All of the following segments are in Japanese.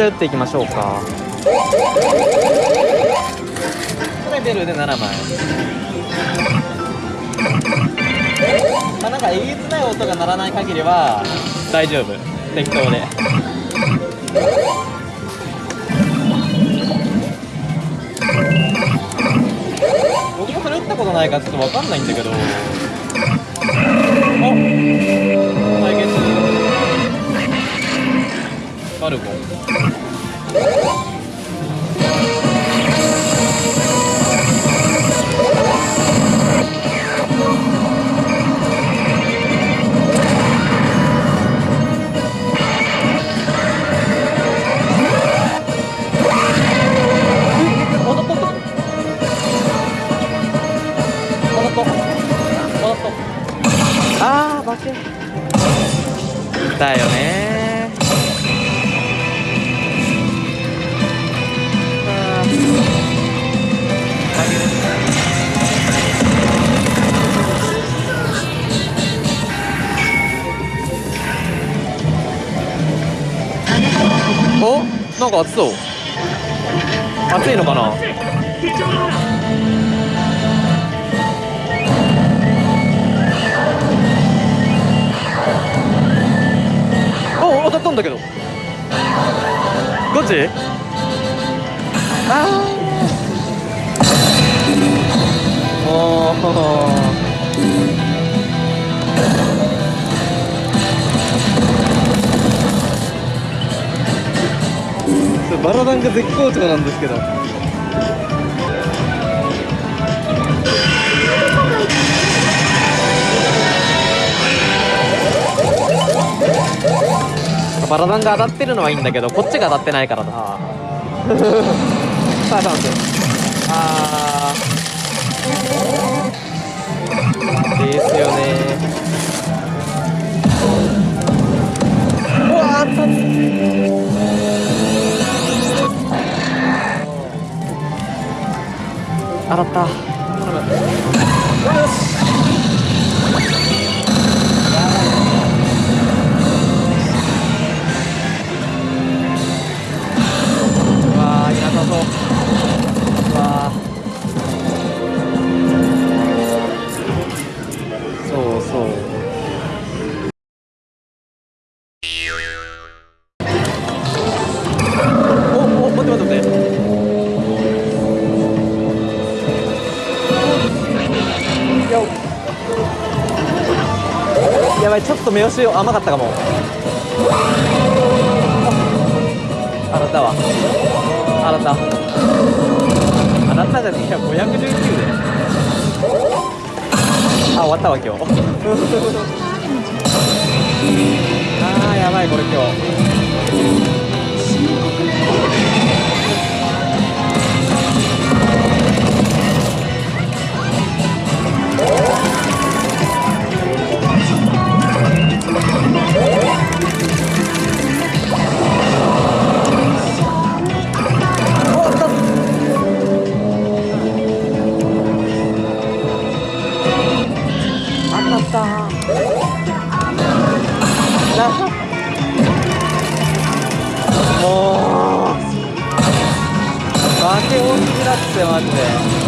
ちゃ打っていきましょうか。これベルで7枚まあなんかえげつない音が鳴らない限りは大丈夫。適当で。僕もそれ打ったことないからちょっと分かんないんだけど。お対決。バルコ Ah! なんか熱そう。熱いのかな？お当たったんだけど。どっち？あー。おバラダンが絶好調なんですけど。バラダンが当たってるのはいいんだけどこっちが当たってないからな さあチャンスあですよね。うわ熱々当たっやばいちょっと目押し甘かったかも。あなたはあなた。あなたじゃねえや519で。あ終わったわ今日。あーやばいこれ今日。た。なもう。負け大きくなってマジで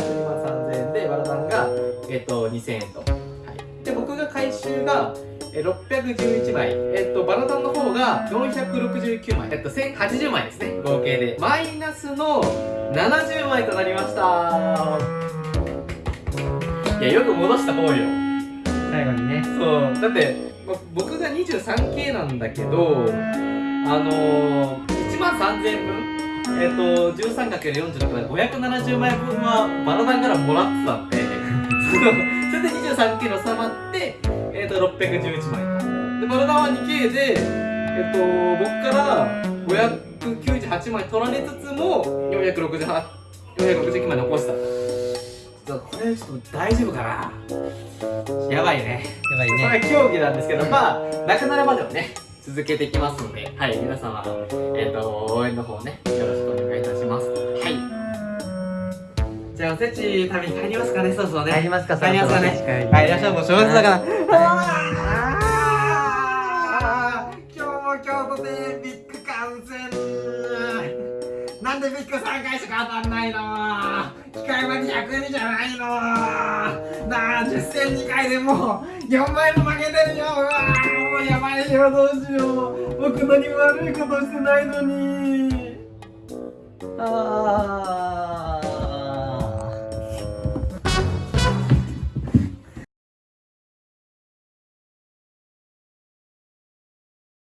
1人3000円でバラさんが、えっと、2000円と、はい、で僕が回収が611枚、えっと、バラタンの方が469枚、えっと、1080枚ですね。合計で。マイナスの70枚となりました。いやよく戻した方よ。最後にね。そう。だって僕が 23K なんだけどあのー、1万3000円分えっ、と 13×46 で570枚分はバラダンからもらってたんで それで 23K の収まってえっ、と611枚。でバラダンは 2K でえっ、と僕から598枚取られつつも468 469枚残した。ちょっとこれちょっと大丈夫かな。やばいね。やばいこれ競技なんですけど、まあ、なくなるまではね、続けていきますので、はい、皆様、えっ、と、応援の方ね、よろしくお願いいたします。はい。じゃあ、おせち食べに帰りますかね、そろそろね。帰りますか帰りますかね。帰り帰りましょう、もう正月だから。あー今日も京都でビッグ観戦なんでビッグ3回しか当たんないの機械まで100円じゃないの。なあ10戦2回でもう4枚も負けてるよ。うわもうやばいよどうしよう。僕何も悪いことしてないのに。ああ